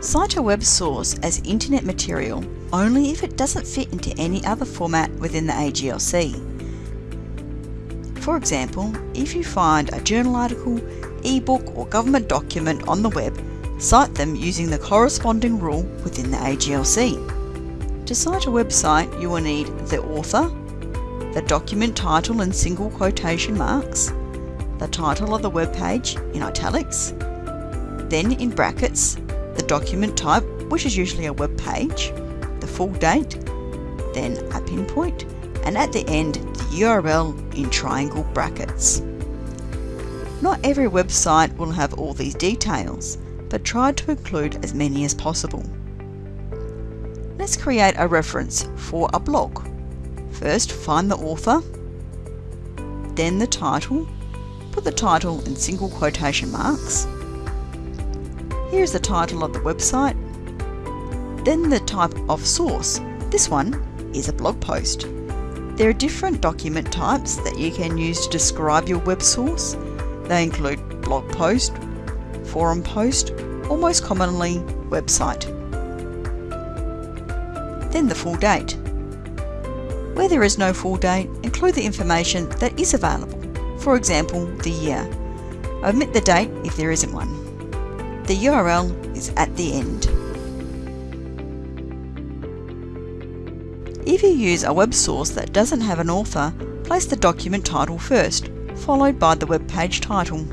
Cite a web source as internet material only if it doesn't fit into any other format within the AGLC. For example, if you find a journal article, ebook or government document on the web, cite them using the corresponding rule within the AGLC. To cite a website, you will need the author, the document title in single quotation marks, the title of the web page in italics, then in brackets, the document type, which is usually a web page, the full date, then a pinpoint, and at the end, the URL in triangle brackets. Not every website will have all these details, but try to include as many as possible. Let's create a reference for a blog. First, find the author, then the title, put the title in single quotation marks, Here's the title of the website. Then the type of source. This one is a blog post. There are different document types that you can use to describe your web source. They include blog post, forum post, or most commonly, website. Then the full date. Where there is no full date, include the information that is available. For example, the year. Omit the date if there isn't one. The URL is at the end. If you use a web source that doesn't have an author, place the document title first, followed by the web page title.